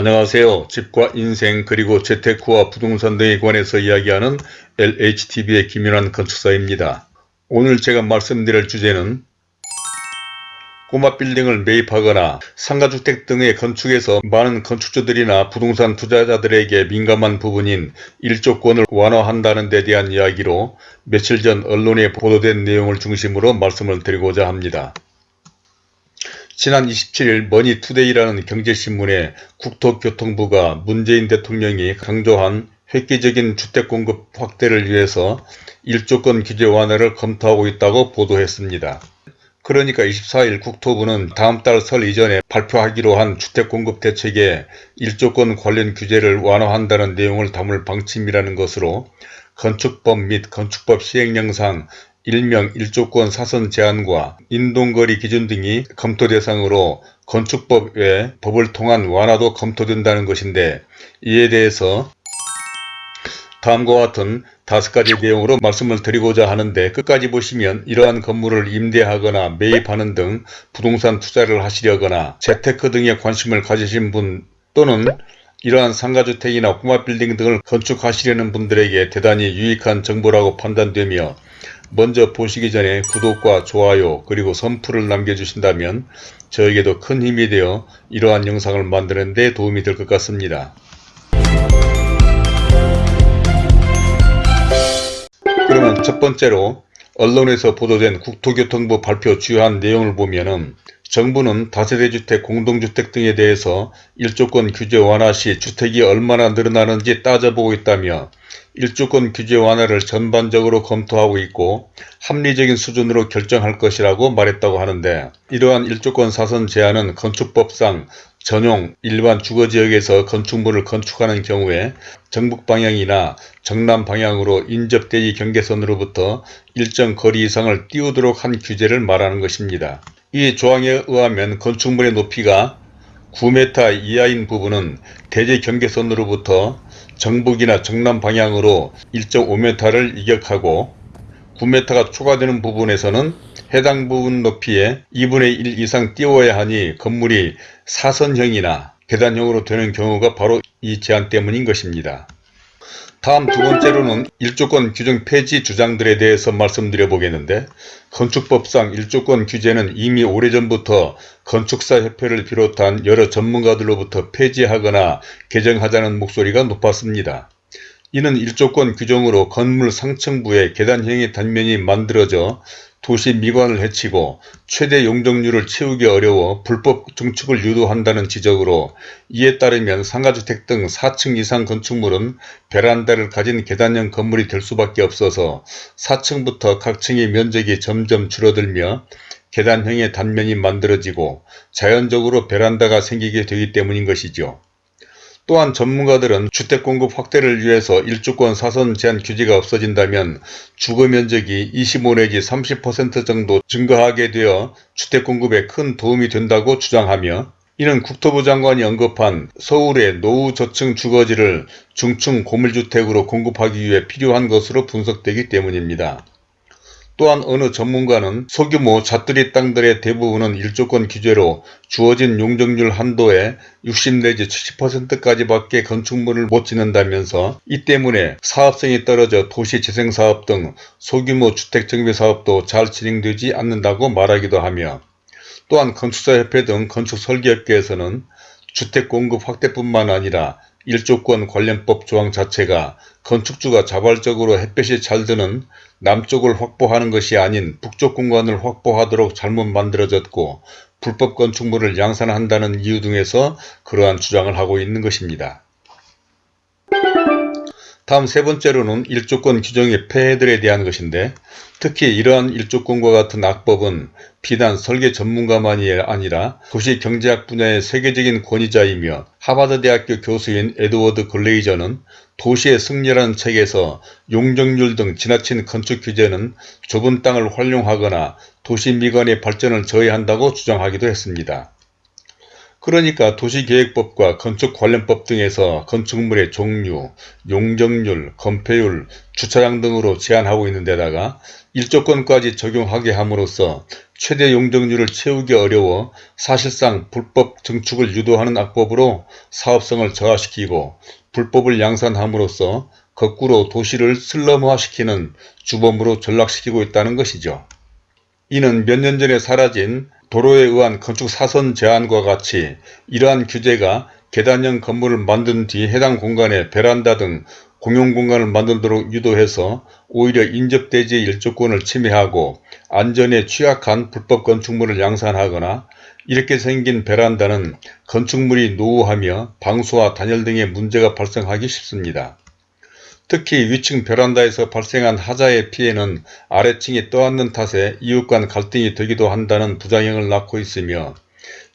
안녕하세요. 집과 인생 그리고 재테크와 부동산 등에 관해서 이야기하는 LHTV의 김윤환 건축사입니다. 오늘 제가 말씀드릴 주제는 꼬마 빌딩을 매입하거나 상가주택 등의 건축에서 많은 건축주들이나 부동산 투자자들에게 민감한 부분인 일조권을 완화한다는 데 대한 이야기로 며칠 전 언론에 보도된 내용을 중심으로 말씀을 드리고자 합니다. 지난 27일 머니투데이라는 경제신문에 국토교통부가 문재인 대통령이 강조한 획기적인 주택공급 확대를 위해서 일조권 규제 완화를 검토하고 있다고 보도했습니다. 그러니까 24일 국토부는 다음 달 설 이전에 발표하기로 한 주택공급 대책에 일조권 관련 규제를 완화한다는 내용을 담을 방침이라는 것으로 건축법 및 건축법 시행령상 일명 일조권 사선 제한과 인동거리 기준 등이 검토 대상으로 건축법 외 법을 통한 완화도 검토된다는 것인데 이에 대해서 다음과 같은 다섯 가지 내용으로 말씀을 드리고자 하는데 끝까지 보시면 이러한 건물을 임대하거나 매입하는 등 부동산 투자를 하시려거나 재테크 등에 관심을 가지신 분 또는 이러한 상가주택이나 꼬마빌딩 등을 건축하시려는 분들에게 대단히 유익한 정보라고 판단되며 먼저 보시기 전에 구독과 좋아요 그리고 선풀을 남겨주신다면 저에게도 큰 힘이 되어 이러한 영상을 만드는 데 도움이 될 것 같습니다. 그러면 첫 번째로 언론에서 보도된 국토교통부 발표 주요한 내용을 보면은 정부는 다세대주택, 공동주택 등에 대해서 일조권 규제 완화 시 주택이 얼마나 늘어나는지 따져보고 있다며 일조권 규제 완화를 전반적으로 검토하고 있고 합리적인 수준으로 결정할 것이라고 말했다고 하는데 이러한 일조권 사선 제한은 건축법상 전용 일반 주거지역에서 건축물을 건축하는 경우에 정북 방향이나 정남 방향으로 인접대지 경계선으로부터 일정 거리 이상을 띄우도록 한 규제를 말하는 것입니다. 이 조항에 의하면 건축물의 높이가 9m 이하인 부분은 대지 경계선으로부터 정북이나 정남 방향으로 1.5m를 이격하고 9m가 초과되는 부분에서는 해당 부분 높이에 2분의 1 이상 띄워야 하니 건물이 사선형이나 계단형으로 되는 경우가 바로 이 제한 때문인 것입니다. 다음 두 번째로는 일조권 규정 폐지 주장들에 대해서 말씀드려 보겠는데 건축법상 일조권 규제는 이미 오래전부터 건축사협회를 비롯한 여러 전문가들로부터 폐지하거나 개정하자는 목소리가 높았습니다. 이는 일조권 규정으로 건물 상층부에 계단형의 단면이 만들어져 도시 미관을 해치고 최대 용적률을 채우기 어려워 불법 증축을 유도한다는 지적으로 이에 따르면 상가주택 등 4층 이상 건축물은 베란다를 가진 계단형 건물이 될 수밖에 없어서 4층부터 각 층의 면적이 점점 줄어들며 계단형의 단면이 만들어지고 자연적으로 베란다가 생기게 되기 때문인 것이죠. 또한 전문가들은 주택 공급 확대를 위해서 일주권 사선 제한 규제가 없어진다면 주거 면적이 25 내지 30% 정도 증가하게 되어 주택 공급에 큰 도움이 된다고 주장하며 이는 국토부 장관이 언급한 서울의 노후 저층 주거지를 중층 고물주택으로 공급하기 위해 필요한 것으로 분석되기 때문입니다. 또한 어느 전문가는 소규모 잣들이 땅들의 대부분은 일조권 규제로 주어진 용적률 한도에 60 내지 70%까지 밖에 건축물을 못 짓는다면서 이 때문에 사업성이 떨어져 도시재생사업 등 소규모 주택정비사업도 잘 진행되지 않는다고 말하기도 하며 또한 건축사협회 등 건축설계업계에서는 주택 공급 확대뿐만 아니라 일조권 관련법 조항 자체가 건축주가 자발적으로 햇볕이 잘 드는 남쪽을 확보하는 것이 아닌 북쪽 공간을 확보하도록 잘못 만들어졌고 불법 건축물을 양산한다는 이유 등에서 그러한 주장을 하고 있는 것입니다. 다음 세 번째로는 일조권 규정의 폐해들에 대한 것인데 특히 이러한 일조권과 같은 악법은 비단 설계 전문가만이 아니라 도시경제학 분야의 세계적인 권위자이며 하버드대학교 교수인 에드워드 글레이저는 도시의 승리라는 책에서 용적률 등 지나친 건축 규제는 좁은 땅을 활용하거나 도시 미관의 발전을 저해한다고 주장하기도 했습니다. 그러니까 도시계획법과 건축관련법 등에서 건축물의 종류, 용적률, 건폐율, 주차장 등으로 제한하고 있는 데다가 일조권까지 적용하게 함으로써 최대 용적률을 채우기 어려워 사실상 불법 증축을 유도하는 악법으로 사업성을 저하시키고 불법을 양산함으로써 거꾸로 도시를 슬럼화시키는 주범으로 전락시키고 있다는 것이죠. 이는 몇 년 전에 사라진 도로에 의한 건축 사선 제한과 같이 이러한 규제가 계단형 건물을 만든 뒤 해당 공간에 베란다 등 공용 공간을 만들도록 유도해서 오히려 인접대지의 일조권을 침해하고 안전에 취약한 불법 건축물을 양산하거나 이렇게 생긴 베란다는 건축물이 노후하며 방수와 단열 등의 문제가 발생하기 쉽습니다. 특히 위층 베란다에서 발생한 하자의 피해는 아래층이 떠안는 탓에 이웃 간 갈등이 되기도 한다는 부작용을 낳고 있으며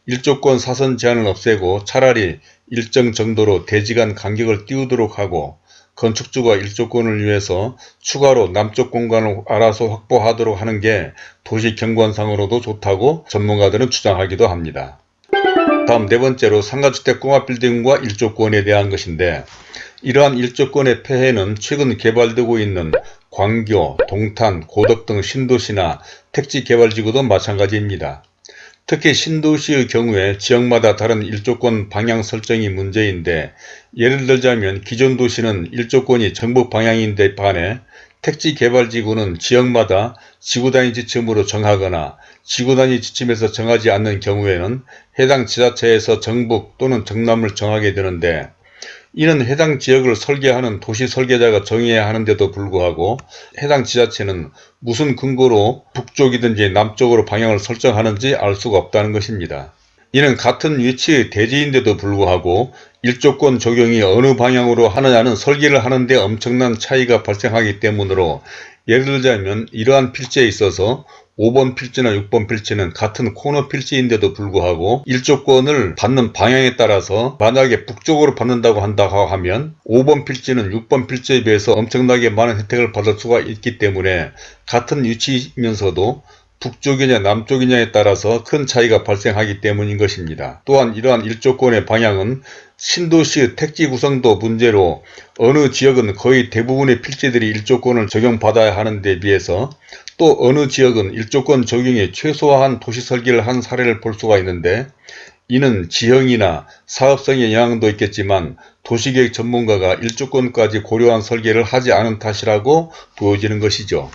일조권 사선 제한을 없애고 차라리 일정 정도로 대지간 간격을 띄우도록 하고 건축주가 일조권을 위해서 추가로 남쪽 공간을 알아서 확보하도록 하는 게 도시 경관상으로도 좋다고 전문가들은 주장하기도 합니다. 다음 네 번째로 상가주택 꼬마빌딩과 일조권에 대한 것인데 이러한 일조권의 폐해는 최근 개발되고 있는 광교, 동탄, 고덕 등 신도시나 택지 개발지구도 마찬가지입니다. 특히 신도시의 경우에 지역마다 다른 일조권 방향 설정이 문제인데 예를 들자면 기존 도시는 일조권이 전북 방향인데 반해 택지 개발지구는 지역마다 지구단위 지침으로 정하거나 지구단위 지침에서 정하지 않는 경우에는 해당 지자체에서 정북 또는 정남을 정하게 되는데 이는 해당 지역을 설계하는 도시 설계자가 정해야 하는데도 불구하고 해당 지자체는 무슨 근거로 북쪽이든지 남쪽으로 방향을 설정하는지 알 수가 없다는 것입니다. 이는 같은 위치의 대지인데도 불구하고 일조권 적용이 어느 방향으로 하느냐는 설계를 하는데 엄청난 차이가 발생하기 때문으로 예를 들자면 이러한 필지에 있어서 5번 필지나 6번 필지는 같은 코너 필지인데도 불구하고 일조권을 받는 방향에 따라서 만약에 북쪽으로 받는다고 한다고 하면 5번 필지는 6번 필지에 비해서 엄청나게 많은 혜택을 받을 수가 있기 때문에 같은 위치이면서도 북쪽이냐 남쪽이냐에 따라서 큰 차이가 발생하기 때문인 것입니다. 또한 이러한 일조권의 방향은 신도시의 택지 구성도 문제로 어느 지역은 거의 대부분의 필지들이 일조권을 적용받아야 하는 데 비해서 또 어느 지역은 일조권 적용에 최소화한 도시 설계를 한 사례를 볼 수가 있는데 이는 지형이나 사업성의 영향도 있겠지만 도시계획 전문가가 일조권까지 고려한 설계를 하지 않은 탓이라고 보여지는 것이죠.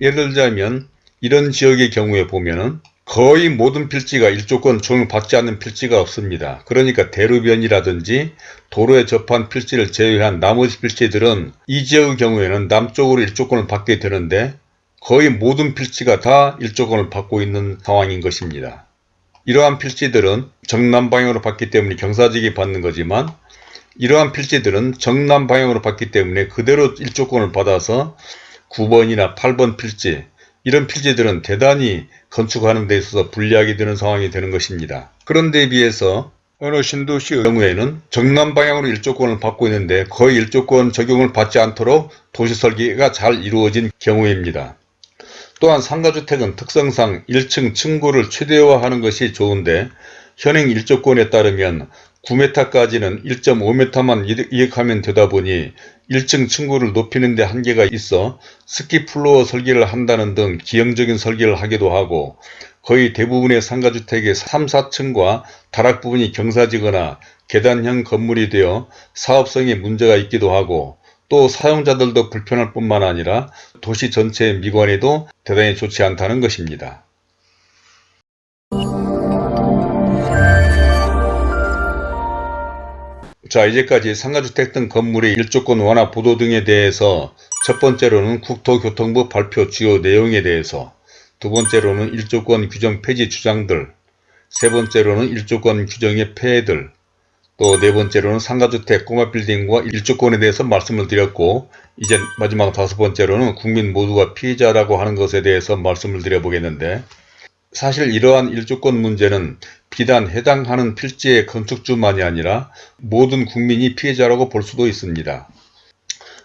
예를 들자면 이런 지역의 경우에 보면은 거의 모든 필지가 일조권 적용을 받지 않는 필지가 없습니다. 그러니까 대로변이라든지 도로에 접한 필지를 제외한 나머지 필지들은 이 지역의 경우에는 남쪽으로 일조권을 받게 되는데 거의 모든 필지가 다 일조권을 받고 있는 상황인 것입니다. 이러한 필지들은 정남 방향으로 받기 때문에 경사지기 받는 거지만 이러한 필지들은 정남 방향으로 받기 때문에 그대로 일조권을 받아서 9번이나 8번 필지 이런 필지들은 대단히 건축하는 데 있어서 불리하게 되는 상황이 되는 것입니다. 그런 데 비해서 어느 신도시의 경우에는 정남 방향으로 일조권을 받고 있는데 거의 일조권 적용을 받지 않도록 도시 설계가 잘 이루어진 경우입니다. 또한 상가주택은 특성상 1층 층고를 최대화하는 것이 좋은데 현행 일조권에 따르면 9m까지는 1.5m만 이격하면 되다 보니 1층 층고를 높이는 데 한계가 있어 skip floor 설계를 한다는 등 기형적인 설계를 하기도 하고 거의 대부분의 상가주택의 3, 4층과 다락 부분이 경사지거나 계단형 건물이 되어 사업성에 문제가 있기도 하고 또 사용자들도 불편할 뿐만 아니라 도시 전체의 미관에도 대단히 좋지 않다는 것입니다. 자 이제까지 상가주택 등 건물의 일조권 완화 보도 등에 대해서 첫 번째로는 국토교통부 발표 주요 내용에 대해서 두 번째로는 일조권 규정 폐지 주장들 세 번째로는 일조권 규정의 폐해들 또 네 번째로는 상가주택 꼬마 빌딩과 일조권에 대해서 말씀을 드렸고 이제 마지막 다섯 번째로는 국민 모두가 피해자라고 하는 것에 대해서 말씀을 드려보겠는데 사실 이러한 일조권 문제는 비단 해당하는 필지의 건축주만이 아니라 모든 국민이 피해자라고 볼 수도 있습니다.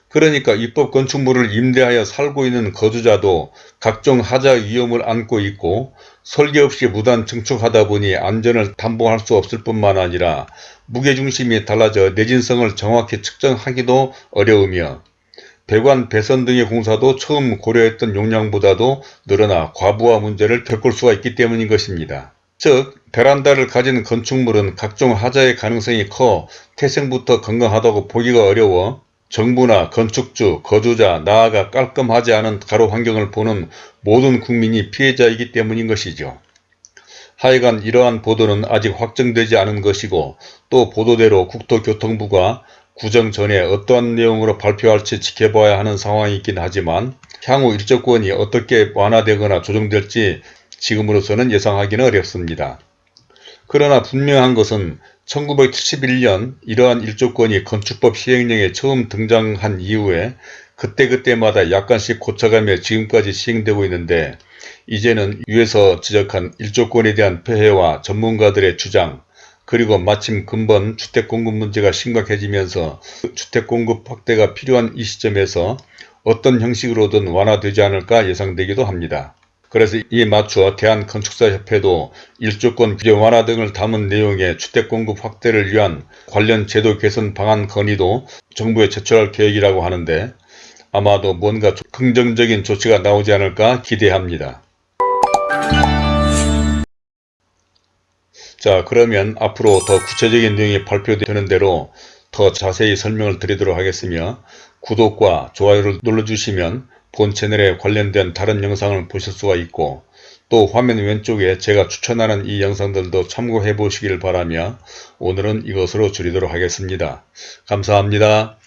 그러니까 입법 건축물을 임대하여 살고 있는 거주자도 각종 하자 위험을 안고 있고 설계 없이 무단 증축하다 보니 안전을 담보할 수 없을 뿐만 아니라 무게중심이 달라져 내진성을 정확히 측정하기도 어려우며 배관 배선 등의 공사도 처음 고려했던 용량보다도 늘어나 과부하 문제를 겪을 수가 있기 때문인 것입니다. 즉 베란다를 가진 건축물은 각종 하자의 가능성이 커 태생부터 건강하다고 보기가 어려워 정부나 건축주, 거주자, 나아가 깔끔하지 않은 가로 환경을 보는 모든 국민이 피해자이기 때문인 것이죠. 하여간 이러한 보도는 아직 확정되지 않은 것이고 또 보도대로 국토교통부가 구정 전에 어떠한 내용으로 발표할지 지켜봐야 하는 상황이 있긴 하지만 향후 일조권이 어떻게 완화되거나 조정될지 지금으로서는 예상하기는 어렵습니다. 그러나 분명한 것은 1971년 이러한 일조권이 건축법 시행령에 처음 등장한 이후에 그때그때마다 약간씩 고쳐가며 지금까지 시행되고 있는데 이제는 위에서 지적한 일조권에 대한 폐해와 전문가들의 주장 그리고 마침 근본 주택공급 문제가 심각해지면서 주택공급 확대가 필요한 이 시점에서 어떤 형식으로든 완화되지 않을까 예상되기도 합니다. 그래서 이에 맞춰 대한건축사협회도 일조권 규제 완화 등을 담은 내용의 주택공급 확대를 위한 관련 제도 개선 방안 건의도 정부에 제출할 계획이라고 하는데 아마도 뭔가 긍정적인 조치가 나오지 않을까 기대합니다. 자 그러면 앞으로 더 구체적인 내용이 발표되는 대로 더 자세히 설명을 드리도록 하겠으며 구독과 좋아요를 눌러주시면 본 채널에 관련된 다른 영상을 보실 수가 있고 또 화면 왼쪽에 제가 추천하는 이 영상들도 참고해 보시길 바라며 오늘은 이것으로 줄이도록 하겠습니다. 감사합니다.